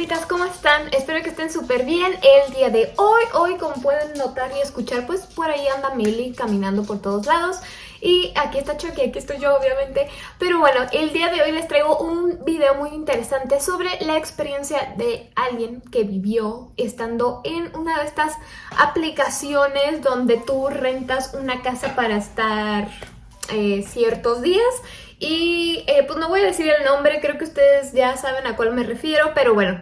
fantasmitas, ¿cómo están? Espero que estén súper bien el día de hoy. Hoy, como pueden notar y escuchar, pues por ahí anda Milly caminando por todos lados. Y aquí está Chucky, aquí estoy yo obviamente. Pero bueno, el día de hoy les traigo un video muy interesante sobre la experiencia de alguien que vivió estando en una de estas aplicaciones donde tú rentas una casa para estar eh, ciertos días y eh, pues no voy a decir el nombre, creo que ustedes ya saben a cuál me refiero, pero bueno,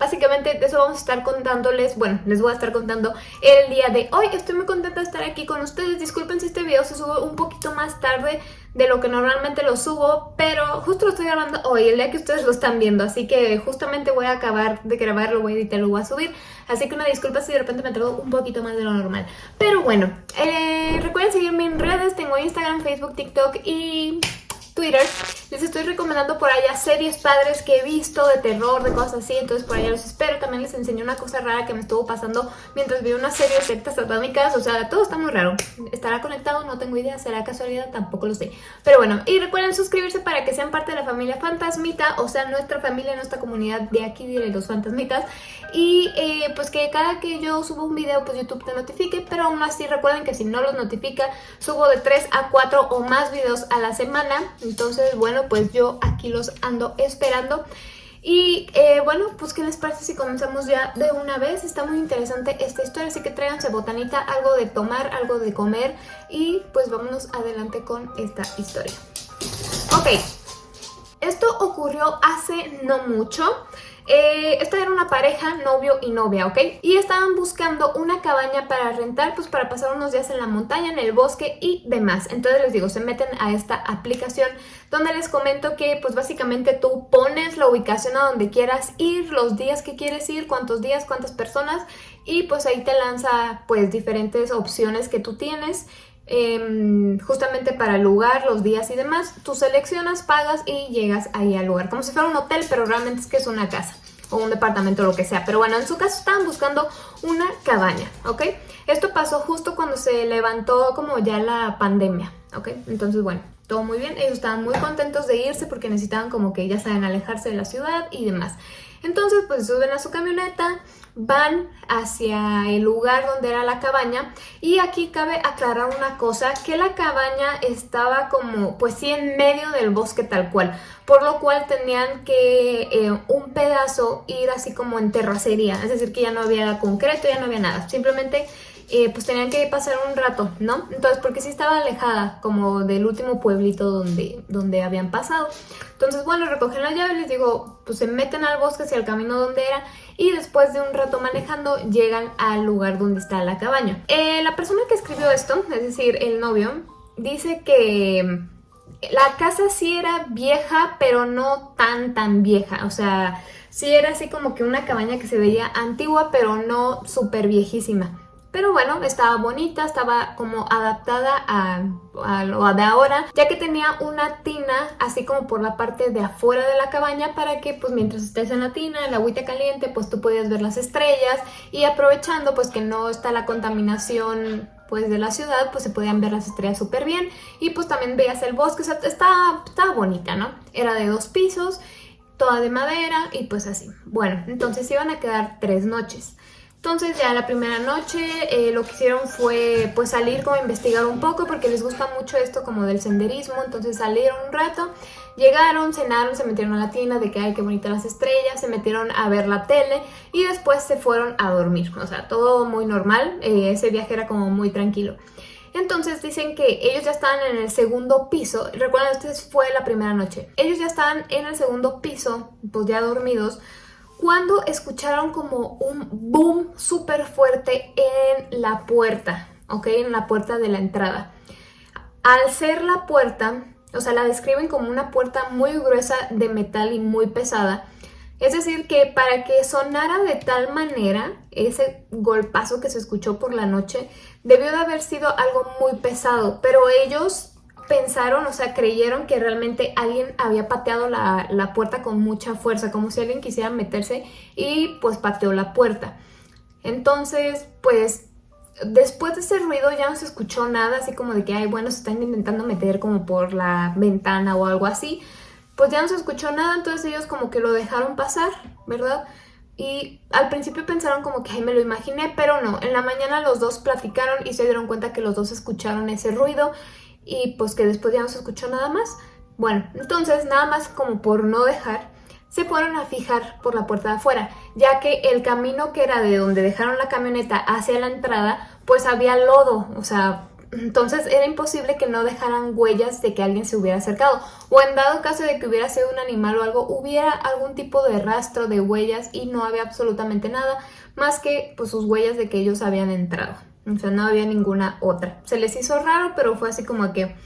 Básicamente de eso vamos a estar contándoles, bueno, les voy a estar contando el día de hoy. Estoy muy contenta de estar aquí con ustedes. Disculpen si este video se sube un poquito más tarde de lo que normalmente lo subo, pero justo lo estoy grabando hoy, el día que ustedes lo están viendo, así que justamente voy a acabar de grabarlo, voy a editar, lo voy a subir, así que una disculpa si de repente me tardo un poquito más de lo normal. Pero bueno, eh, recuerden seguirme en redes, tengo Instagram, Facebook, TikTok y Twitter, les estoy recomendando por allá series padres que he visto de terror, de cosas así, entonces por allá los espero. También les enseño una cosa rara que me estuvo pasando mientras vi una serie de sectas satánicas, o sea, todo está muy raro. ¿Estará conectado? No tengo idea, ¿será casualidad? Tampoco lo sé. Pero bueno, y recuerden suscribirse para que sean parte de la familia Fantasmita, o sea, nuestra familia, nuestra comunidad de aquí de los Fantasmitas. Y eh, pues que cada que yo subo un video, pues YouTube te notifique, pero aún así recuerden que si no los notifica, subo de 3 a 4 o más videos a la semana. Entonces, bueno, pues yo aquí los ando esperando. Y eh, bueno, pues ¿qué les parece si comenzamos ya de una vez? Está muy interesante esta historia, así que tráiganse botanita, algo de tomar, algo de comer y pues vámonos adelante con esta historia. Ok, esto ocurrió hace no mucho. Eh, esta era una pareja, novio y novia, ¿ok? Y estaban buscando una cabaña para rentar, pues para pasar unos días en la montaña, en el bosque y demás. Entonces les digo, se meten a esta aplicación donde les comento que pues básicamente tú pones la ubicación a donde quieras ir, los días que quieres ir, cuántos días, cuántas personas y pues ahí te lanza pues diferentes opciones que tú tienes Em, justamente para el lugar, los días y demás. Tú seleccionas, pagas y llegas ahí al lugar. Como si fuera un hotel, pero realmente es que es una casa o un departamento o lo que sea. Pero bueno, en su caso estaban buscando una cabaña, ¿ok? Esto pasó justo cuando se levantó como ya la pandemia, ¿ok? Entonces, bueno, todo muy bien. Ellos estaban muy contentos de irse porque necesitaban como que ya saben alejarse de la ciudad y demás. Entonces, pues suben a su camioneta, van hacia el lugar donde era la cabaña y aquí cabe aclarar una cosa, que la cabaña estaba como pues sí en medio del bosque tal cual, por lo cual tenían que eh, un pedazo ir así como en terracería, es decir que ya no había concreto, ya no había nada, simplemente eh, pues tenían que pasar un rato, ¿no? Entonces, porque sí estaba alejada como del último pueblito donde, donde habían pasado. Entonces, bueno, recogen la llave, les digo, pues se meten al bosque hacia el camino donde era y después de un rato manejando llegan al lugar donde está la cabaña. Eh, la persona que escribió esto, es decir, el novio, dice que la casa sí era vieja, pero no tan tan vieja, o sea, sí era así como que una cabaña que se veía antigua, pero no súper viejísima. Pero bueno, estaba bonita, estaba como adaptada a, lo de ahora, ya que tenía una tina así como por la parte de afuera de la cabaña para que pues mientras estés en la tina, el agüita caliente, pues tú podías ver las estrellas y aprovechando pues que no está la contaminación pues de la ciudad, pues se podían ver las estrellas súper bien y pues también veías el bosque, o sea, estaba, estaba bonita, ¿no? Era de dos pisos, toda de madera y pues así. Bueno, entonces iban a quedar tres noches. Entonces ya la primera noche eh, lo que hicieron fue pues salir como a investigar un poco porque les gusta mucho esto como del senderismo, entonces salieron un rato, llegaron, cenaron, se metieron a la tienda de que ay qué bonitas las estrellas, se metieron a ver la tele y después se fueron a dormir, o sea todo muy normal, eh, ese viaje era como muy tranquilo. Entonces dicen que ellos ya estaban en el segundo piso, recuerden, esta fue la primera noche, ellos ya estaban en el segundo piso, pues ya dormidos, cuando escucharon como un boom súper fuerte en la puerta, ¿ok? En la puerta de la entrada. Al ser la puerta, o sea, la describen como una puerta muy gruesa de metal y muy pesada. Es decir, que para que sonara de tal manera, ese golpazo que se escuchó por la noche, debió de haber sido algo muy pesado, pero ellos pensaron, o sea, creyeron que realmente alguien había pateado la, puerta con mucha fuerza, como si alguien quisiera meterse y pues pateó la puerta. Entonces, pues después de ese ruido ya no se escuchó nada, así como de que, ay, bueno, se están intentando meter como por la ventana o algo así. Pues ya no se escuchó nada, entonces ellos como que lo dejaron pasar, ¿verdad? y al principio pensaron como que me lo imaginé, pero no. En la mañana los dos platicaron y se dieron cuenta que los dos escucharon ese ruido y pues que después ya no se escuchó nada más. Bueno, entonces nada más como por no dejar, se fueron a fijar por la puerta de afuera, ya que el camino que era de donde dejaron la camioneta hacia la entrada, pues había lodo, o sea, entonces era imposible que no dejaran huellas de que alguien se hubiera acercado. O en dado caso de que hubiera sido un animal o algo, hubiera algún tipo de rastro de huellas y no había absolutamente nada más que pues, sus huellas de que ellos habían entrado. O sea, no había ninguna otra. Se les hizo raro, pero fue así como que...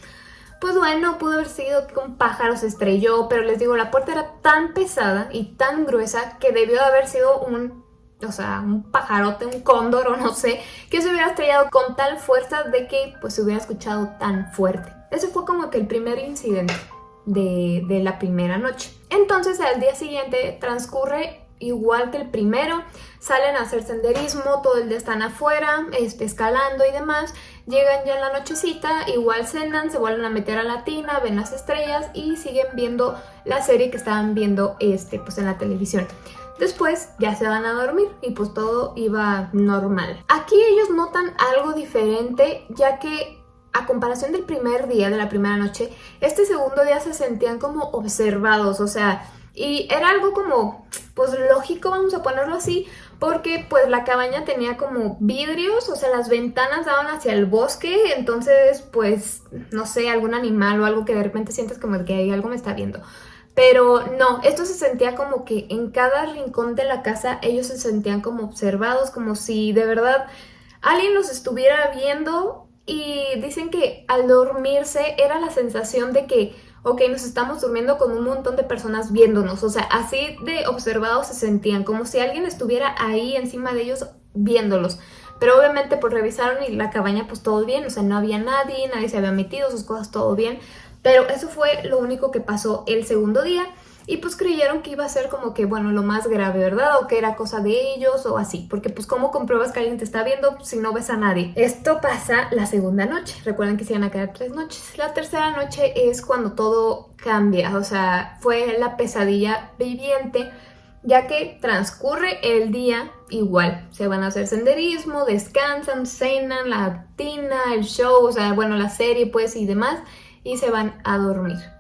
Pues bueno, pudo haber sido que un pájaro se estrelló, pero les digo, la puerta era tan pesada y tan gruesa que debió de haber sido un o sea, un pajarote, un cóndor o no sé, que se hubiera estrellado con tal fuerza de que pues se hubiera escuchado tan fuerte. Ese fue como que el primer incidente de, de la primera noche. Entonces al día siguiente transcurre igual que el primero, salen a hacer senderismo, todo el día están afuera, este, escalando y demás, llegan ya en la nochecita, igual cenan, se vuelven a meter a la tina, ven las estrellas y siguen viendo la serie que estaban viendo este, pues en la televisión. Después ya se van a dormir y pues todo iba normal. Aquí ellos notan algo diferente ya que a comparación del primer día, de la primera noche, este segundo día se sentían como observados, o sea, y era algo como, pues lógico, vamos a ponerlo así, porque pues la cabaña tenía como vidrios, o sea, las ventanas daban hacia el bosque, entonces pues, no sé, algún animal o algo que de repente sientes como que algo me está viendo. Pero no, esto se sentía como que en cada rincón de la casa ellos se sentían como observados, como si de verdad alguien los estuviera viendo y dicen que al dormirse era la sensación de que, ok, nos estamos durmiendo con un montón de personas viéndonos, o sea, así de observados se sentían, como si alguien estuviera ahí encima de ellos viéndolos. Pero obviamente pues revisaron y la cabaña pues todo bien, o sea, no había nadie, nadie se había metido, sus cosas todo bien. Pero eso fue lo único que pasó el segundo día y pues creyeron que iba a ser como que, bueno, lo más grave, ¿verdad? O que era cosa de ellos o así, porque pues ¿cómo compruebas que alguien te está viendo si no ves a nadie? Esto pasa la segunda noche, recuerden que se iban a quedar tres noches. La tercera noche es cuando todo cambia, o sea, fue la pesadilla viviente, ya que transcurre el día igual, se van a hacer senderismo, descansan, cenan, la tina, el show, o sea, bueno, la serie pues y demás, y se van a dormir.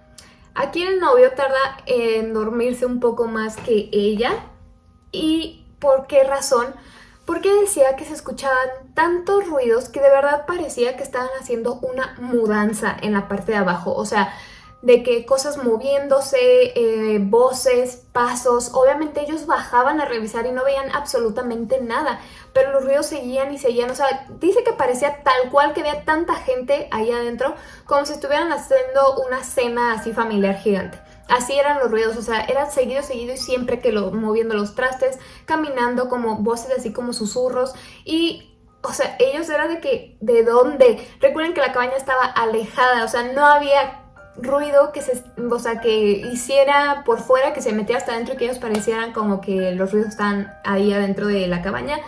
Aquí el novio tarda en dormirse un poco más que ella. ¿Y por qué razón? Porque decía que se escuchaban tantos ruidos que de verdad parecía que estaban haciendo una mudanza en la parte de abajo. O sea, de que cosas moviéndose, eh, voces, pasos, obviamente ellos bajaban a revisar y no veían absolutamente nada, pero los ruidos seguían y seguían, o sea, dice que parecía tal cual que había tanta gente ahí adentro, como si estuvieran haciendo una cena así familiar gigante. Así eran los ruidos, o sea, era seguido, seguido y siempre que lo moviendo los trastes, caminando como voces así como susurros y o sea, ellos eran de que, ¿de dónde? Recuerden que la cabaña estaba alejada, o sea, no había ruido que se, o sea, que hiciera por fuera, que se metiera hasta adentro y que ellos parecieran como que los ruidos están ahí adentro de la cabaña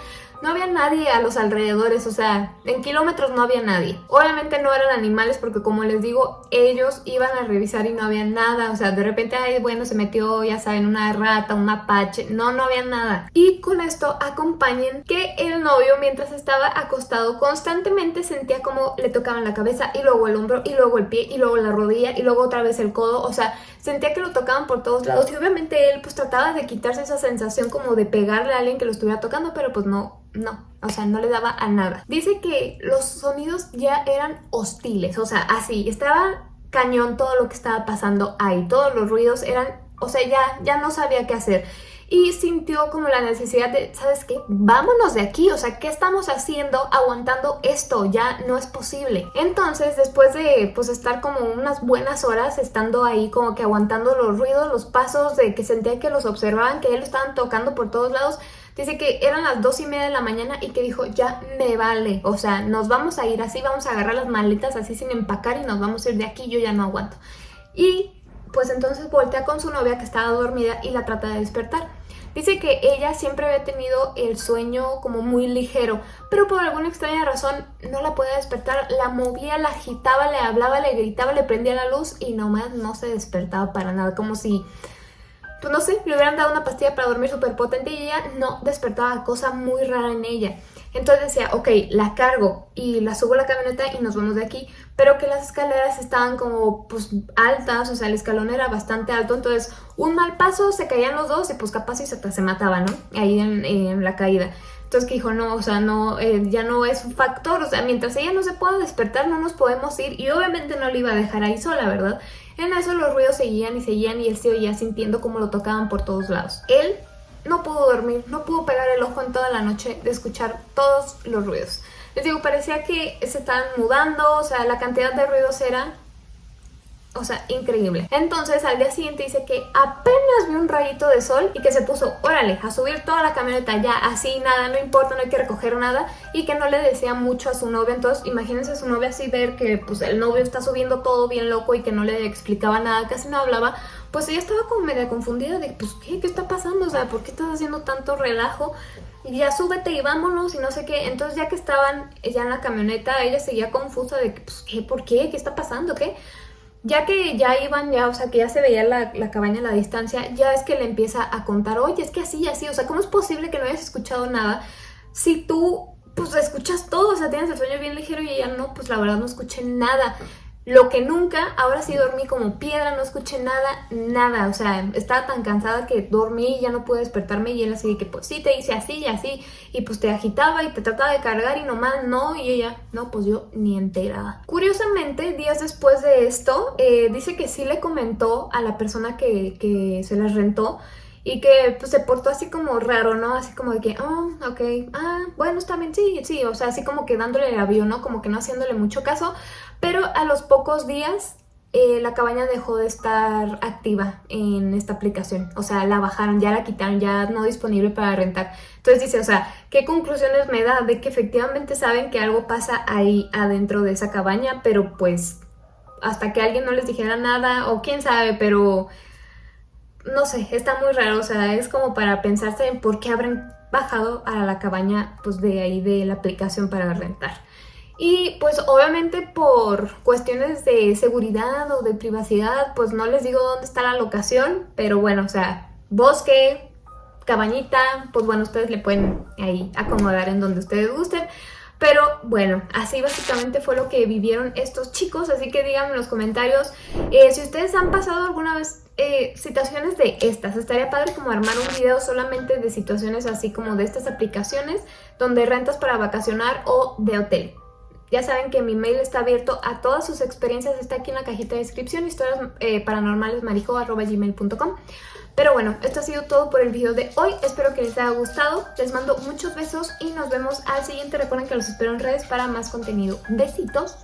no había nadie a los alrededores, o sea, en kilómetros no había nadie. Obviamente no eran animales porque como les digo, ellos iban a revisar y no había nada, o sea, de repente, ay, bueno, se metió, ya saben, una rata, un mapache, no, no había nada. Y con esto acompañen que el novio mientras estaba acostado constantemente sentía como le tocaban la cabeza y luego el hombro y luego el pie y luego la rodilla y luego otra vez el codo, o sea, sentía que lo tocaban por todos lados. Y obviamente él pues trataba de quitarse esa sensación como de pegarle a alguien que lo estuviera tocando, pero pues no, no, o sea, no le daba a nada. Dice que los sonidos ya eran hostiles, o sea, así, estaba cañón todo lo que estaba pasando ahí, todos los ruidos eran, o sea, ya, ya no sabía qué hacer. Y sintió como la necesidad de, ¿sabes qué? Vámonos de aquí, o sea, ¿qué estamos haciendo aguantando esto? Ya no es posible. Entonces, después de pues estar como unas buenas horas estando ahí como que aguantando los ruidos, los pasos, de que sentía que los observaban, que él lo estaban tocando por todos lados, Dice que eran las dos y media de la mañana y que dijo, ya me vale, o sea, nos vamos a ir así, vamos a agarrar las maletas así sin empacar y nos vamos a ir de aquí, yo ya no aguanto. Y pues entonces voltea con su novia que estaba dormida y la trata de despertar. Dice que ella siempre había tenido el sueño como muy ligero, pero por alguna extraña razón no la podía despertar, la movía, la agitaba, le hablaba, le gritaba, le prendía la luz y nomás no se despertaba para nada, como si pues no sé, le hubieran dado una pastilla para dormir súper potente y ella no despertaba cosa muy rara en ella. Entonces decía, ok, la cargo y la subo a la camioneta y nos vamos de aquí, pero que las escaleras estaban como pues altas, o sea, el escalón era bastante alto, entonces un mal paso se caían los dos y pues capaz y se, se mataban, ¿no? Ahí en, la caída. Entonces que dijo, no, o sea, no, eh, ya no es un factor, o sea, mientras ella no se pueda despertar no nos podemos ir y obviamente no le iba a dejar ahí sola, ¿verdad? En eso los ruidos seguían y seguían y él se oía sintiendo como lo tocaban por todos lados. Él no pudo dormir, no pudo pegar el ojo en toda la noche de escuchar todos los ruidos. Les digo, parecía que se estaban mudando, o sea, la cantidad de ruidos era o sea, increíble. Entonces al día siguiente dice que apenas vio un rayito de sol y que se puso, órale, a subir toda la camioneta ya, así, nada, no importa, no hay que recoger nada y que no le decía mucho a su novia. Entonces imagínense a su novia así ver que pues el novio está subiendo todo bien loco y que no le explicaba nada, casi no hablaba. Pues ella estaba como media confundida de, pues, ¿qué? ¿Qué está pasando? O sea, ¿por qué estás haciendo tanto relajo? Ya súbete y vámonos y no sé qué. Entonces ya que estaban ya en la camioneta, ella seguía confusa de, pues, ¿qué? ¿Por qué? ¿Qué está pasando? ¿Qué? Ya que ya iban, ya, o sea, que ya se veía la, cabaña a la distancia, ya es que le empieza a contar, oye, es que así así, o sea, ¿cómo es posible que no hayas escuchado nada si tú, pues, escuchas todo, o sea, tienes el sueño bien ligero y ella no, pues, la verdad no escuché nada. Lo que nunca, ahora sí dormí como piedra, no escuché nada, nada, o sea, estaba tan cansada que dormí y ya no pude despertarme y él así que pues sí, te hice así y así, y pues te agitaba y te trataba de cargar y nomás no, y ella, no, pues yo ni enterada. Curiosamente, días después de esto, eh, dice que sí le comentó a la persona que, que se las rentó, y que pues se portó así como raro, ¿no? Así como de que, oh, ok, ah, bueno, está bien, sí, sí, o sea, así como que dándole el avión, ¿no? Como que no haciéndole mucho caso, pero a los pocos días eh, la cabaña dejó de estar activa en esta aplicación, o sea, la bajaron, ya la quitaron, ya no disponible para rentar. Entonces dice, o sea, ¿qué conclusiones me da? De que efectivamente saben que algo pasa ahí adentro de esa cabaña, pero pues hasta que alguien no les dijera nada, o quién sabe, pero no sé, está muy raro, o sea, es como para pensarse en por qué habrán bajado a la cabaña pues de ahí de la aplicación para rentar. Y pues obviamente por cuestiones de seguridad o de privacidad, pues no les digo dónde está la locación, pero bueno, o sea, bosque, cabañita, pues bueno, ustedes le pueden ahí acomodar en donde ustedes gusten. Pero bueno, así básicamente fue lo que vivieron estos chicos, así que díganme en los comentarios eh, si ustedes han pasado alguna vez eh, situaciones de estas. Estaría padre como armar un video solamente de situaciones así como de estas aplicaciones donde rentas para vacacionar o de hotel. Ya saben que mi mail está abierto a todas sus experiencias, está aquí en la cajita de descripción, historias eh, Pero bueno, esto ha sido todo por el video de hoy, espero que les haya gustado, les mando muchos besos y nos vemos al siguiente. Recuerden que los espero en redes para más contenido. Besitos.